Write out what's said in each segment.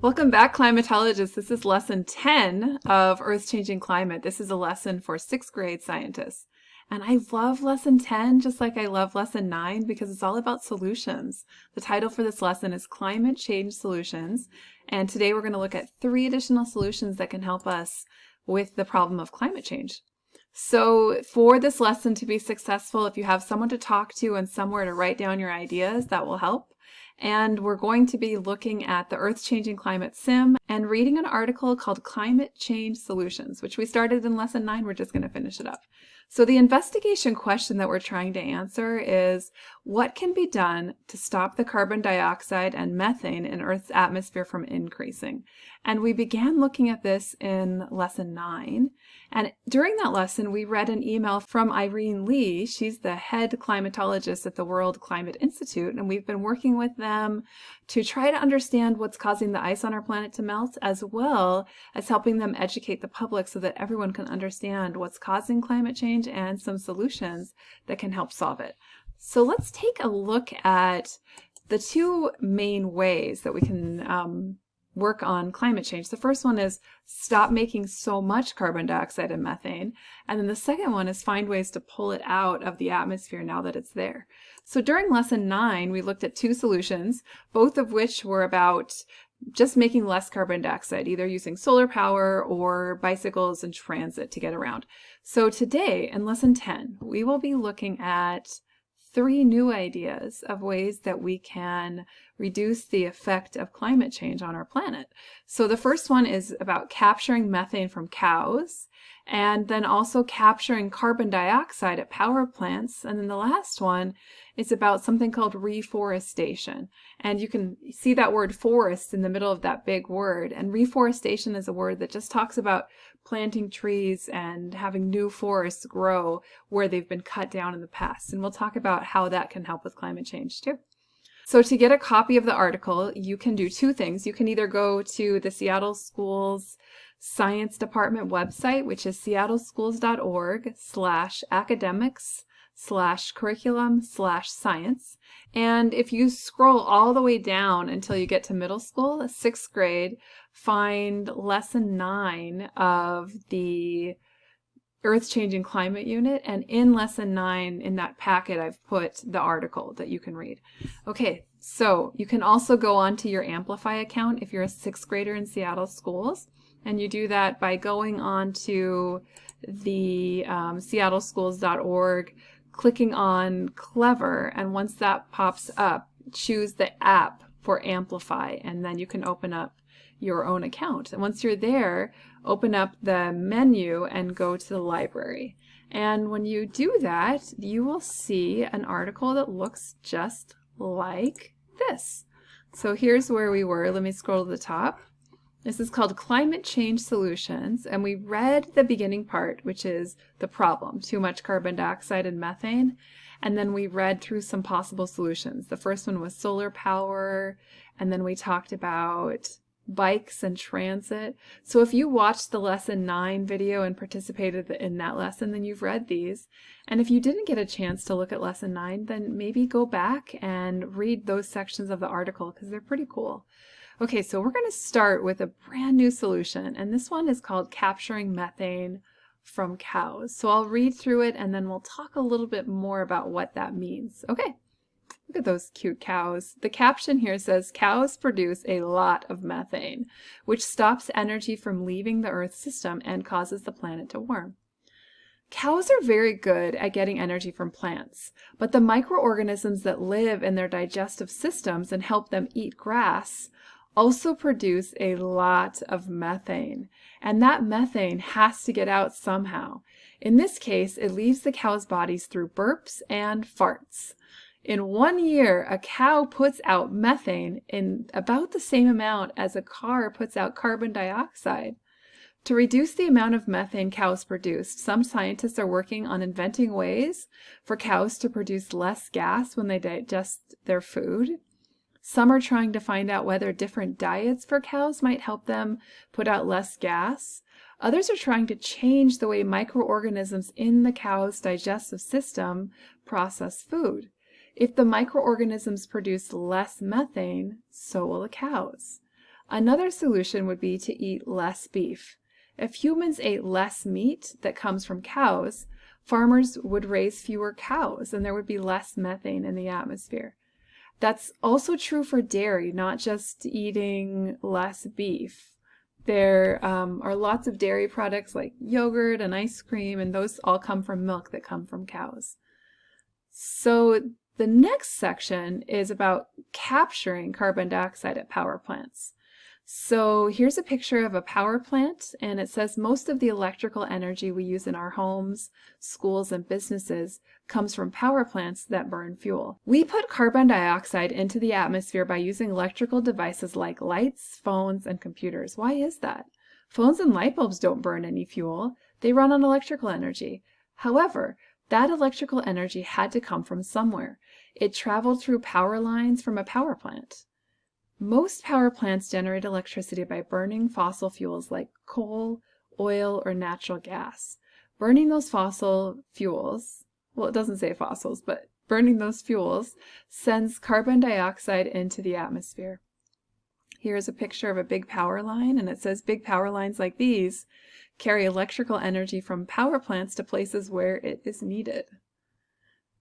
Welcome back, climatologists. This is lesson 10 of Earth's Changing Climate. This is a lesson for sixth grade scientists. And I love lesson 10 just like I love lesson 9 because it's all about solutions. The title for this lesson is Climate Change Solutions. And today we're going to look at three additional solutions that can help us with the problem of climate change. So for this lesson to be successful, if you have someone to talk to and somewhere to write down your ideas, that will help and we're going to be looking at the Earth Changing Climate Sim and reading an article called Climate Change Solutions, which we started in lesson 9. We're just going to finish it up. So the investigation question that we're trying to answer is what can be done to stop the carbon dioxide and methane in Earth's atmosphere from increasing? And we began looking at this in lesson 9. And during that lesson, we read an email from Irene Lee. She's the head climatologist at the World Climate Institute, and we've been working with them to try to understand what's causing the ice on our planet to melt, as well as helping them educate the public so that everyone can understand what's causing climate change and some solutions that can help solve it. So let's take a look at the two main ways that we can um, work on climate change. The first one is stop making so much carbon dioxide and methane. And then the second one is find ways to pull it out of the atmosphere now that it's there. So during lesson nine, we looked at two solutions, both of which were about just making less carbon dioxide, either using solar power or bicycles and transit to get around. So today, in lesson 10, we will be looking at three new ideas of ways that we can reduce the effect of climate change on our planet. So the first one is about capturing methane from cows and then also capturing carbon dioxide at power plants. And then the last one is about something called reforestation. And you can see that word forest in the middle of that big word. And reforestation is a word that just talks about planting trees and having new forests grow where they've been cut down in the past. And we'll talk about how that can help with climate change too. So to get a copy of the article, you can do two things. You can either go to the Seattle Schools Science Department website, which is seattleschools.org slash academics slash curriculum slash science. And if you scroll all the way down until you get to middle school, sixth grade, find lesson nine of the Earth Changing Climate Unit. And in lesson nine, in that packet, I've put the article that you can read. Okay, so you can also go on to your Amplify account if you're a sixth grader in Seattle schools. And you do that by going on to the um, seattleschools.org clicking on Clever, and once that pops up, choose the app for Amplify, and then you can open up your own account. And once you're there, open up the menu and go to the library. And when you do that, you will see an article that looks just like this. So here's where we were. Let me scroll to the top. This is called Climate Change Solutions, and we read the beginning part, which is the problem, too much carbon dioxide and methane, and then we read through some possible solutions. The first one was solar power, and then we talked about bikes and transit. So if you watched the lesson 9 video and participated in that lesson, then you've read these. And if you didn't get a chance to look at lesson 9, then maybe go back and read those sections of the article because they're pretty cool. Okay, so we're going to start with a brand new solution, and this one is called Capturing Methane from Cows. So I'll read through it and then we'll talk a little bit more about what that means. Okay, look at those cute cows. The caption here says, cows produce a lot of methane, which stops energy from leaving the Earth system and causes the planet to warm. Cows are very good at getting energy from plants, but the microorganisms that live in their digestive systems and help them eat grass also produce a lot of methane. And that methane has to get out somehow. In this case, it leaves the cow's bodies through burps and farts. In one year, a cow puts out methane in about the same amount as a car puts out carbon dioxide. To reduce the amount of methane cows produce, some scientists are working on inventing ways for cows to produce less gas when they digest their food. Some are trying to find out whether different diets for cows might help them put out less gas. Others are trying to change the way microorganisms in the cow's digestive system process food. If the microorganisms produce less methane, so will the cows. Another solution would be to eat less beef. If humans ate less meat that comes from cows, farmers would raise fewer cows and there would be less methane in the atmosphere. That's also true for dairy, not just eating less beef. There um, are lots of dairy products like yogurt and ice cream, and those all come from milk that come from cows. So the next section is about capturing carbon dioxide at power plants. So here's a picture of a power plant and it says most of the electrical energy we use in our homes, schools, and businesses comes from power plants that burn fuel. We put carbon dioxide into the atmosphere by using electrical devices like lights, phones, and computers. Why is that? Phones and light bulbs don't burn any fuel. They run on electrical energy. However, that electrical energy had to come from somewhere. It traveled through power lines from a power plant. Most power plants generate electricity by burning fossil fuels like coal, oil, or natural gas. Burning those fossil fuels, well, it doesn't say fossils, but burning those fuels sends carbon dioxide into the atmosphere. Here's a picture of a big power line, and it says big power lines like these carry electrical energy from power plants to places where it is needed.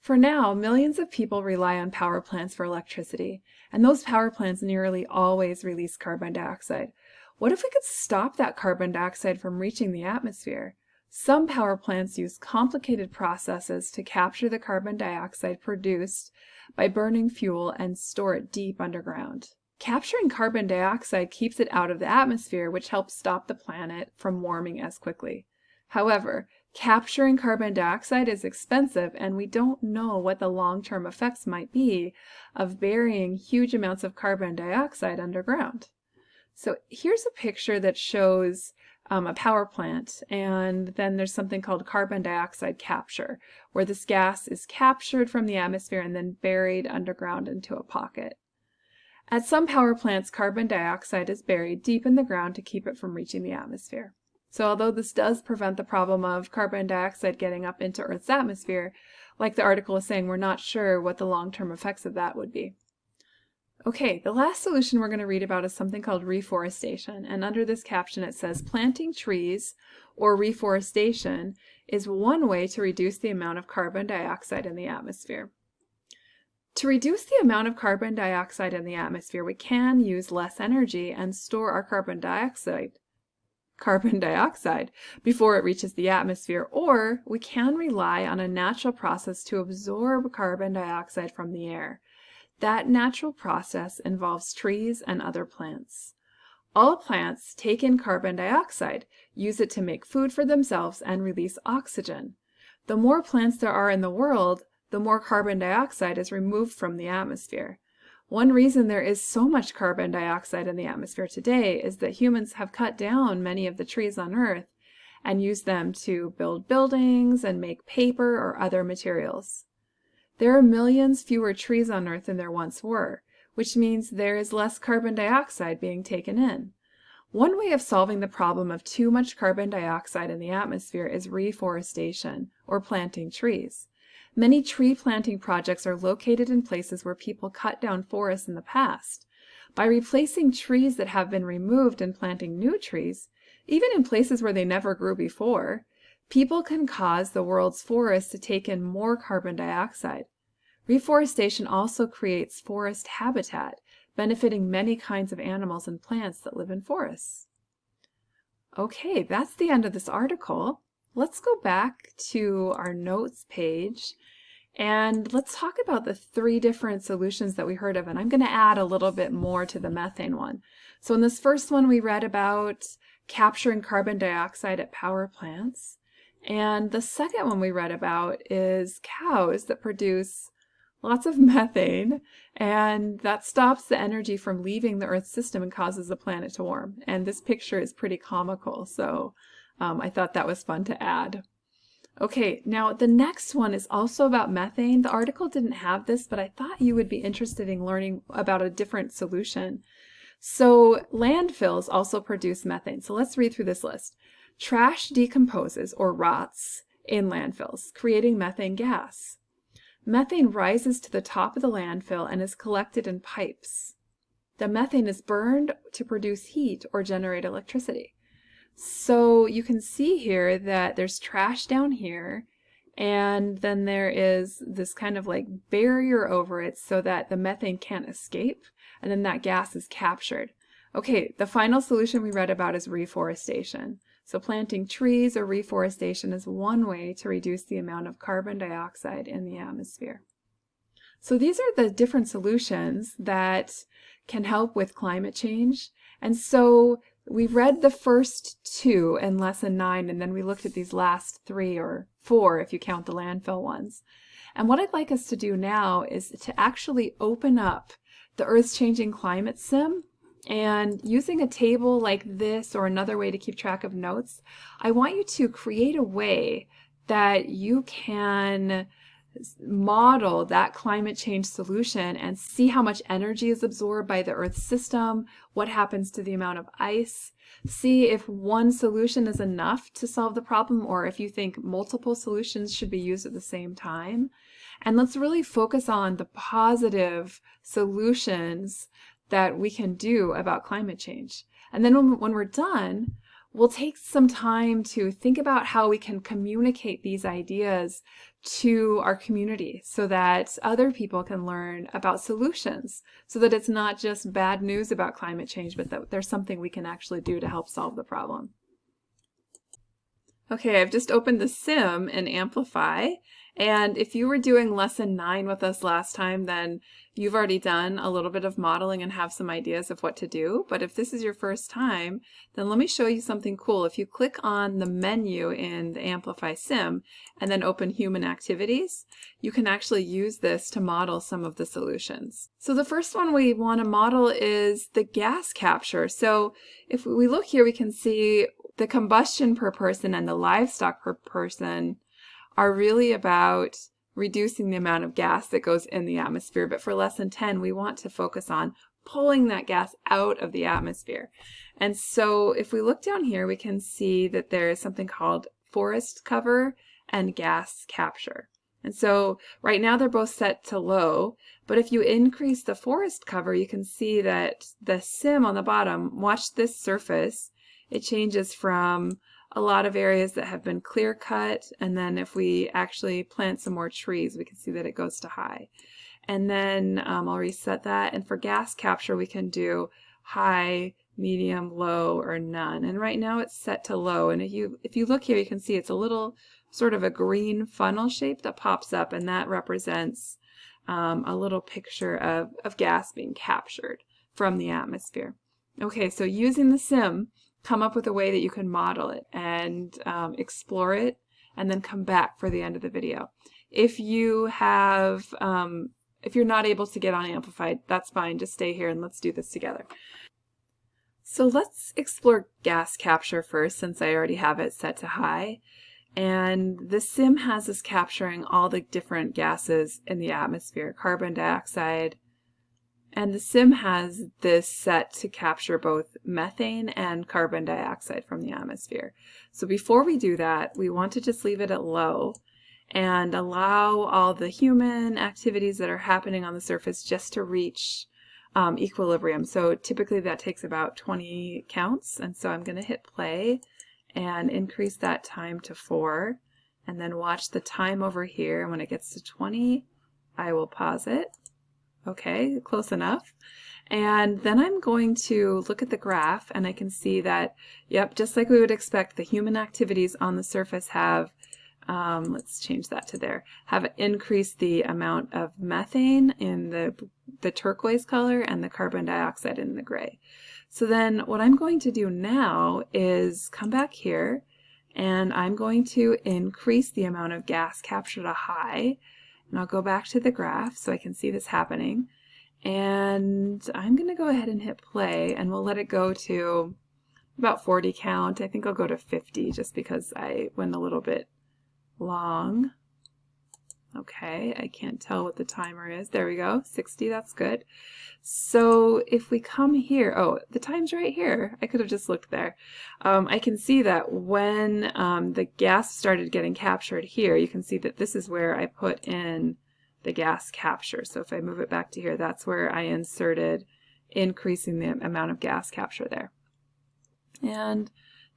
For now, millions of people rely on power plants for electricity, and those power plants nearly always release carbon dioxide. What if we could stop that carbon dioxide from reaching the atmosphere? Some power plants use complicated processes to capture the carbon dioxide produced by burning fuel and store it deep underground. Capturing carbon dioxide keeps it out of the atmosphere, which helps stop the planet from warming as quickly. However, capturing carbon dioxide is expensive and we don't know what the long-term effects might be of burying huge amounts of carbon dioxide underground. So here's a picture that shows um, a power plant and then there's something called carbon dioxide capture where this gas is captured from the atmosphere and then buried underground into a pocket. At some power plants, carbon dioxide is buried deep in the ground to keep it from reaching the atmosphere. So although this does prevent the problem of carbon dioxide getting up into Earth's atmosphere, like the article is saying, we're not sure what the long-term effects of that would be. Okay, the last solution we're going to read about is something called reforestation. And under this caption it says, planting trees or reforestation is one way to reduce the amount of carbon dioxide in the atmosphere. To reduce the amount of carbon dioxide in the atmosphere, we can use less energy and store our carbon dioxide carbon dioxide before it reaches the atmosphere, or we can rely on a natural process to absorb carbon dioxide from the air. That natural process involves trees and other plants. All plants take in carbon dioxide, use it to make food for themselves, and release oxygen. The more plants there are in the world, the more carbon dioxide is removed from the atmosphere. One reason there is so much carbon dioxide in the atmosphere today is that humans have cut down many of the trees on Earth and used them to build buildings and make paper or other materials. There are millions fewer trees on Earth than there once were, which means there is less carbon dioxide being taken in. One way of solving the problem of too much carbon dioxide in the atmosphere is reforestation, or planting trees. Many tree planting projects are located in places where people cut down forests in the past. By replacing trees that have been removed and planting new trees, even in places where they never grew before, people can cause the world's forests to take in more carbon dioxide. Reforestation also creates forest habitat, benefiting many kinds of animals and plants that live in forests. Okay, that's the end of this article. Let's go back to our notes page and let's talk about the three different solutions that we heard of. And I'm going to add a little bit more to the methane one. So in this first one, we read about capturing carbon dioxide at power plants. And the second one we read about is cows that produce lots of methane and that stops the energy from leaving the Earth's system and causes the planet to warm. And this picture is pretty comical. So um, I thought that was fun to add. Okay, now the next one is also about methane. The article didn't have this, but I thought you would be interested in learning about a different solution. So landfills also produce methane. So let's read through this list. Trash decomposes or rots in landfills, creating methane gas. Methane rises to the top of the landfill and is collected in pipes. the methane is burned to produce heat or generate electricity. So you can see here that there's trash down here and then there is this kind of like barrier over it so that the methane can't escape and then that gas is captured. Okay, the final solution we read about is reforestation. So planting trees or reforestation is one way to reduce the amount of carbon dioxide in the atmosphere. So these are the different solutions that can help with climate change. And so we read the first two in lesson nine, and then we looked at these last three or four if you count the landfill ones. And what I'd like us to do now is to actually open up the Earth's Changing Climate Sim and using a table like this or another way to keep track of notes, I want you to create a way that you can model that climate change solution and see how much energy is absorbed by the Earth's system, what happens to the amount of ice, see if one solution is enough to solve the problem or if you think multiple solutions should be used at the same time. And let's really focus on the positive solutions that we can do about climate change. And then when, when we're done, we'll take some time to think about how we can communicate these ideas to our community so that other people can learn about solutions so that it's not just bad news about climate change but that there's something we can actually do to help solve the problem. Okay, I've just opened the sim in Amplify and if you were doing lesson nine with us last time, then you've already done a little bit of modeling and have some ideas of what to do. But if this is your first time, then let me show you something cool. If you click on the menu in the Amplify Sim and then open Human Activities, you can actually use this to model some of the solutions. So the first one we want to model is the gas capture. So if we look here, we can see the combustion per person and the livestock per person are really about reducing the amount of gas that goes in the atmosphere. But for lesson 10, we want to focus on pulling that gas out of the atmosphere. And so if we look down here, we can see that there is something called forest cover and gas capture. And so right now they're both set to low, but if you increase the forest cover, you can see that the sim on the bottom, watch this surface, it changes from a lot of areas that have been clear cut and then if we actually plant some more trees we can see that it goes to high. And then um, I'll reset that and for gas capture we can do high medium low or none. And right now it's set to low and if you if you look here you can see it's a little sort of a green funnel shape that pops up and that represents um, a little picture of, of gas being captured from the atmosphere. Okay so using the sim come up with a way that you can model it and um, explore it and then come back for the end of the video. If you have, um, if you're not able to get on Amplify, that's fine. Just stay here and let's do this together. So let's explore gas capture first since I already have it set to high. And the sim has us capturing all the different gases in the atmosphere, carbon dioxide, and the sim has this set to capture both methane and carbon dioxide from the atmosphere. So before we do that, we want to just leave it at low and allow all the human activities that are happening on the surface just to reach um, equilibrium. So typically that takes about 20 counts. And so I'm going to hit play and increase that time to 4 and then watch the time over here. And when it gets to 20, I will pause it Okay, close enough. And then I'm going to look at the graph and I can see that, yep, just like we would expect, the human activities on the surface have, um, let's change that to there, have increased the amount of methane in the, the turquoise color and the carbon dioxide in the gray. So then what I'm going to do now is come back here and I'm going to increase the amount of gas captured a high and I'll go back to the graph so I can see this happening. And I'm going to go ahead and hit play and we'll let it go to about 40 count. I think I'll go to 50 just because I went a little bit long. Okay, I can't tell what the timer is. There we go, 60, that's good. So if we come here, oh, the time's right here. I could have just looked there. Um, I can see that when um, the gas started getting captured here, you can see that this is where I put in the gas capture. So if I move it back to here, that's where I inserted increasing the amount of gas capture there. And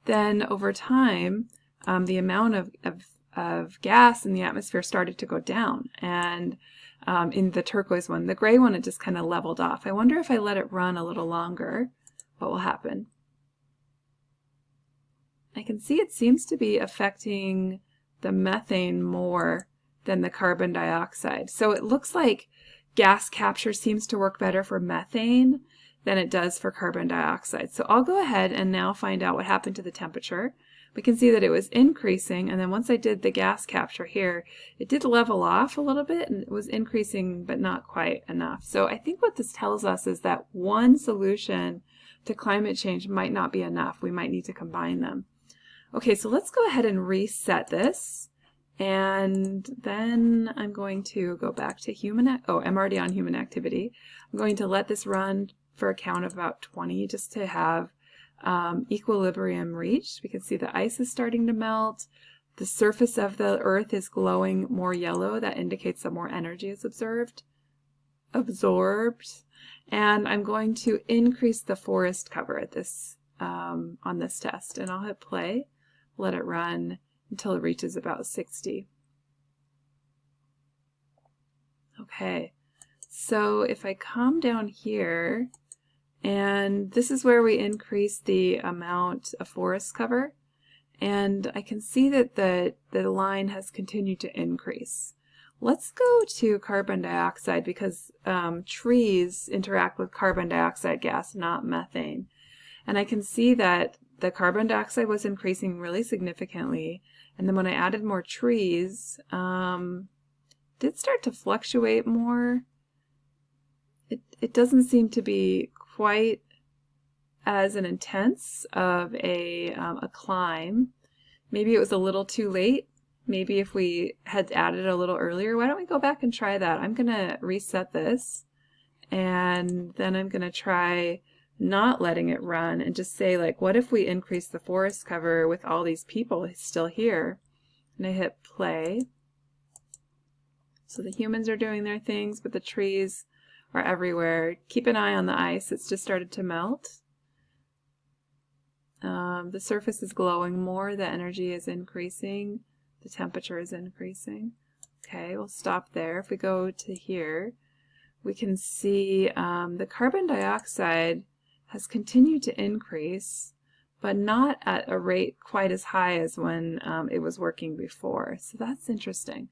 then over time, um, the amount of, of, of, gas in the atmosphere started to go down. And um, in the turquoise one, the gray one, it just kind of leveled off. I wonder if I let it run a little longer, what will happen? I can see it seems to be affecting the methane more than the carbon dioxide. So it looks like gas capture seems to work better for methane than it does for carbon dioxide. So I'll go ahead and now find out what happened to the temperature. We can see that it was increasing and then once I did the gas capture here, it did level off a little bit and it was increasing but not quite enough. So I think what this tells us is that one solution to climate change might not be enough. We might need to combine them. Okay, so let's go ahead and reset this. And then I'm going to go back to human, oh, I'm already on human activity. I'm going to let this run for a count of about 20 just to have um, equilibrium reached. We can see the ice is starting to melt. The surface of the earth is glowing more yellow. That indicates that more energy is observed, absorbed. And I'm going to increase the forest cover at this um, on this test. And I'll hit play, let it run until it reaches about 60. Okay, so if I come down here, and this is where we increase the amount of forest cover, and I can see that the, the line has continued to increase. Let's go to carbon dioxide because um, trees interact with carbon dioxide gas, not methane. And I can see that the carbon dioxide was increasing really significantly, and then when I added more trees, um, did start to fluctuate more. It, it doesn't seem to be quite as an intense of a, um, a climb. Maybe it was a little too late. Maybe if we had added a little earlier, why don't we go back and try that? I'm going to reset this and then I'm going to try not letting it run and just say like what if we increase the forest cover with all these people still here and I hit play so the humans are doing their things but the trees are everywhere. Keep an eye on the ice. It's just started to melt. Um, the surface is glowing more. The energy is increasing. The temperature is increasing. Okay we'll stop there. If we go to here we can see um, the carbon dioxide has continued to increase, but not at a rate quite as high as when um, it was working before. So that's interesting.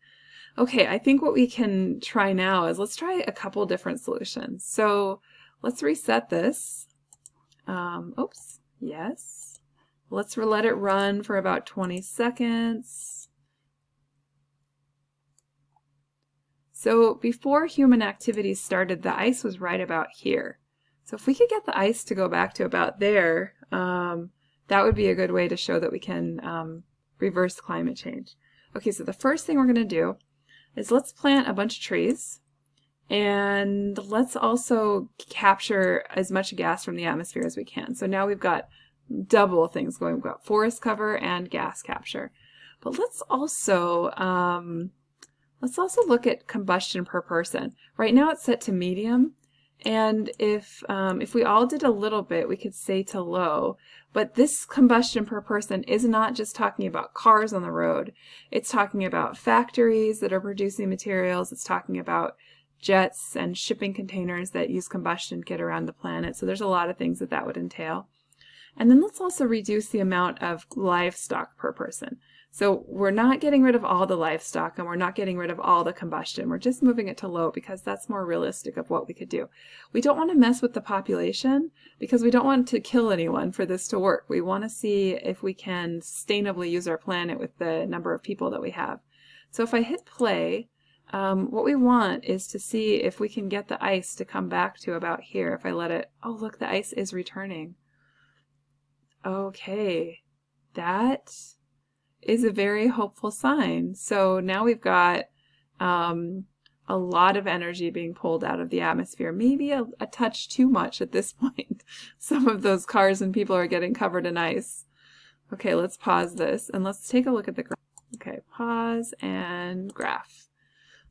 Okay, I think what we can try now is let's try a couple different solutions. So let's reset this. Um, oops, yes. Let's let it run for about 20 seconds. So before human activity started, the ice was right about here. So if we could get the ice to go back to about there, um, that would be a good way to show that we can um, reverse climate change. Okay, so the first thing we're going to do is let's plant a bunch of trees and let's also capture as much gas from the atmosphere as we can. So now we've got double things going. We've got forest cover and gas capture. But let's also um, let's also look at combustion per person. Right now it's set to medium, and if, um, if we all did a little bit, we could say to low. But this combustion per person is not just talking about cars on the road. It's talking about factories that are producing materials. It's talking about jets and shipping containers that use combustion to get around the planet. So there's a lot of things that that would entail. And then let's also reduce the amount of livestock per person. So we're not getting rid of all the livestock and we're not getting rid of all the combustion. We're just moving it to low because that's more realistic of what we could do. We don't want to mess with the population because we don't want to kill anyone for this to work. We want to see if we can sustainably use our planet with the number of people that we have. So if I hit play, um, what we want is to see if we can get the ice to come back to about here. If I let it, oh look, the ice is returning. Okay, that is a very hopeful sign. So now we've got um, a lot of energy being pulled out of the atmosphere, maybe a, a touch too much at this point. Some of those cars and people are getting covered in ice. Okay, let's pause this and let's take a look at the graph. Okay, pause and graph.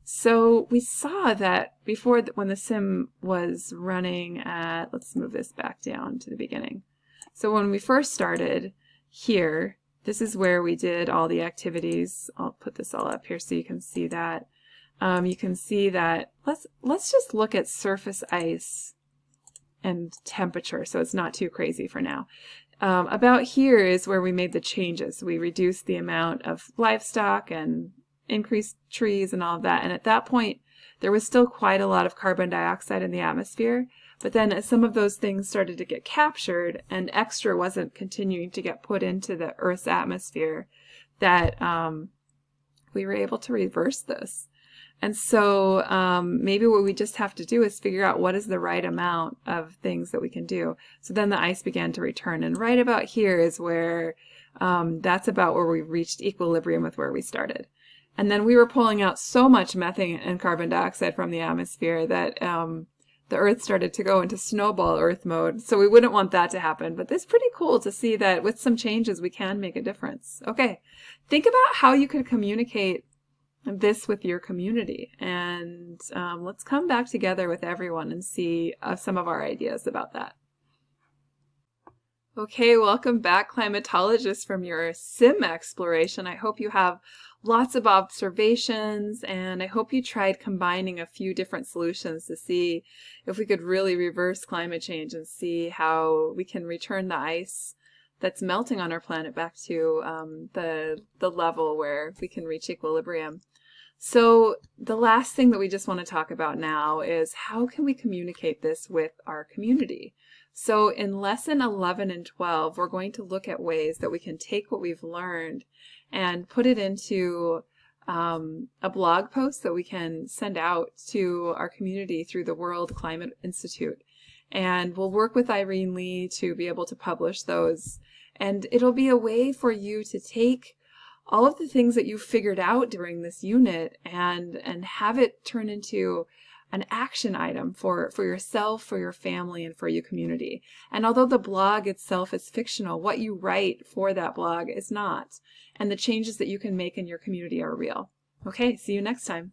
So we saw that before when the sim was running at, let's move this back down to the beginning. So when we first started here, this is where we did all the activities. I'll put this all up here so you can see that. Um, you can see that, let's, let's just look at surface ice and temperature so it's not too crazy for now. Um, about here is where we made the changes. We reduced the amount of livestock and increased trees and all of that. And at that point, there was still quite a lot of carbon dioxide in the atmosphere. But then as some of those things started to get captured and extra wasn't continuing to get put into the Earth's atmosphere, that um, we were able to reverse this. And so um, maybe what we just have to do is figure out what is the right amount of things that we can do. So then the ice began to return. And right about here is where um, that's about where we reached equilibrium with where we started. And then we were pulling out so much methane and carbon dioxide from the atmosphere that um, the Earth started to go into snowball Earth mode. So we wouldn't want that to happen. But it's pretty cool to see that with some changes, we can make a difference. Okay, think about how you could communicate this with your community. And um, let's come back together with everyone and see uh, some of our ideas about that. Okay, welcome back climatologists from your sim exploration. I hope you have lots of observations and I hope you tried combining a few different solutions to see if we could really reverse climate change and see how we can return the ice that's melting on our planet back to um, the, the level where we can reach equilibrium. So the last thing that we just want to talk about now is how can we communicate this with our community? So in lesson 11 and 12, we're going to look at ways that we can take what we've learned and put it into um, a blog post that we can send out to our community through the World Climate Institute. And we'll work with Irene Lee to be able to publish those. And it'll be a way for you to take all of the things that you figured out during this unit and, and have it turn into an action item for, for yourself, for your family, and for your community. And although the blog itself is fictional, what you write for that blog is not. And the changes that you can make in your community are real. Okay, see you next time.